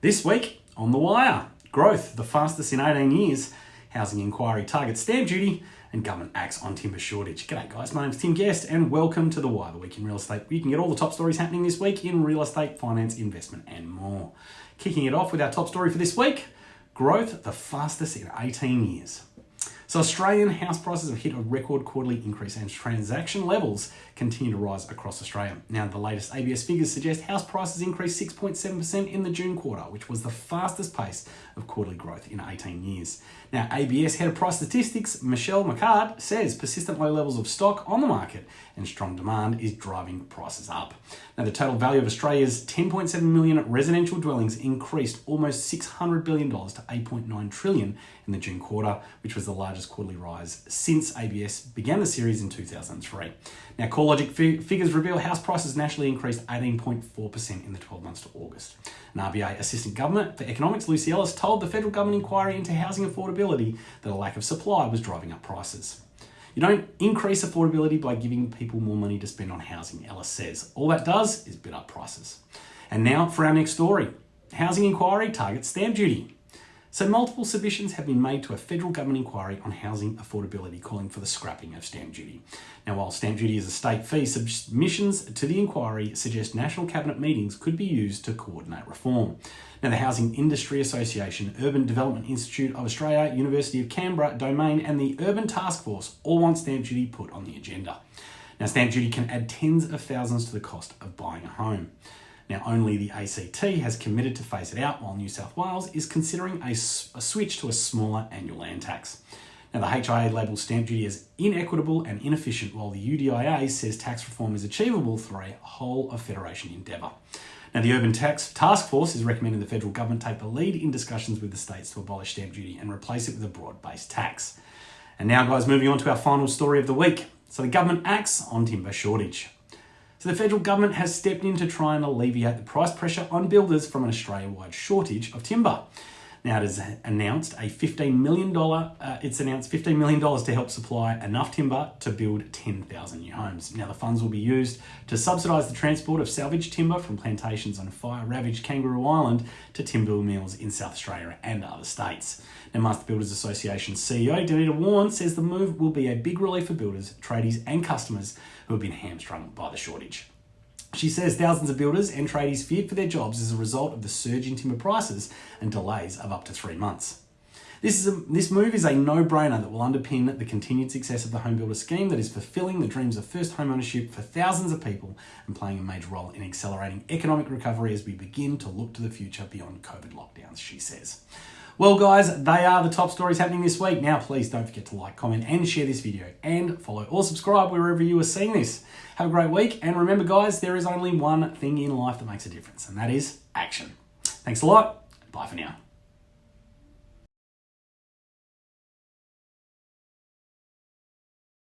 This week on The Wire, growth, the fastest in 18 years, housing inquiry targets stamp duty, and government acts on timber shortage. G'day guys, my name's Tim Guest and welcome to The Wire, the week in real estate. You can get all the top stories happening this week in real estate, finance, investment and more. Kicking it off with our top story for this week, growth, the fastest in 18 years. So Australian house prices have hit a record quarterly increase and transaction levels continue to rise across Australia. Now, the latest ABS figures suggest house prices increased 6.7% in the June quarter, which was the fastest pace of quarterly growth in 18 years. Now, ABS head of price statistics, Michelle Marquardt, says persistent low levels of stock on the market and strong demand is driving prices up. Now, the total value of Australia's 10.7 million residential dwellings increased almost $600 billion to 8.9 trillion in the June quarter, which was the largest quarterly rise since ABS began the series in 2003. Now, CoreLogic figures reveal house prices nationally increased 18.4% in the 12 months to August. An RBA Assistant Governor for Economics, Luci Ellis, told the federal government inquiry into housing affordability that a lack of supply was driving up prices. You don't increase affordability by giving people more money to spend on housing, Ellis says. All that does is bid up prices. And now for our next story. Housing inquiry targets stamp duty. So multiple submissions have been made to a federal government inquiry on housing affordability calling for the scrapping of stamp duty. Now while stamp duty is a state fee, submissions to the inquiry suggest national cabinet meetings could be used to coordinate reform. Now the Housing Industry Association, Urban Development Institute of Australia, University of Canberra, Domain and the Urban Task Force all want stamp duty put on the agenda. Now stamp duty can add tens of thousands to the cost of buying a home. Now, only the ACT has committed to phase it out, while New South Wales is considering a, a switch to a smaller annual land tax. Now, the HIA labels stamp duty as inequitable and inefficient, while the UDIA says tax reform is achievable through a whole of federation endeavour. Now, the Urban Tax Task Force is recommending the federal government take the lead in discussions with the states to abolish stamp duty and replace it with a broad based tax. And now, guys, moving on to our final story of the week. So, the government acts on timber shortage. So the federal government has stepped in to try and alleviate the price pressure on builders from an Australia-wide shortage of timber. Now it has announced a $15 million, uh, it's announced $15 million to help supply enough timber to build 10,000 new homes. Now the funds will be used to subsidise the transport of salvaged timber from plantations on fire-ravaged Kangaroo Island to timber mills in South Australia and other states. Now Master Builders Association CEO Denita Wawn says the move will be a big relief for builders, tradies and customers who have been hamstrung by the shortage. She says thousands of builders and tradies feared for their jobs as a result of the surge in timber prices and delays of up to three months. This, is a, this move is a no-brainer that will underpin the continued success of the home builder scheme that is fulfilling the dreams of first home ownership for thousands of people and playing a major role in accelerating economic recovery as we begin to look to the future beyond COVID lockdowns, she says. Well, guys, they are the top stories happening this week. Now, please don't forget to like, comment, and share this video, and follow or subscribe wherever you are seeing this. Have a great week, and remember, guys, there is only one thing in life that makes a difference, and that is action. Thanks a lot. Bye for now.